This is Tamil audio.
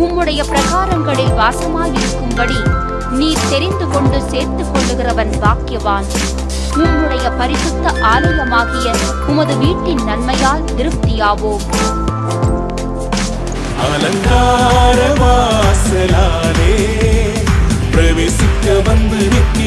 உம்முடைய பிரகாரங்களில் வாசமாயிருக்கும்படி நீர் தெரிந்து கொண்டு சேர்த்துக் கொள்ளுகிறவன் பாக்கியவான். உம்முடைய பரிசுத்த ஆலயமாகிய உமது வீட்டின் நன்மையால் திருப்தியாவோம். அலங்கார வாசலாலே பிரவேசிக்க வந்து நிற்க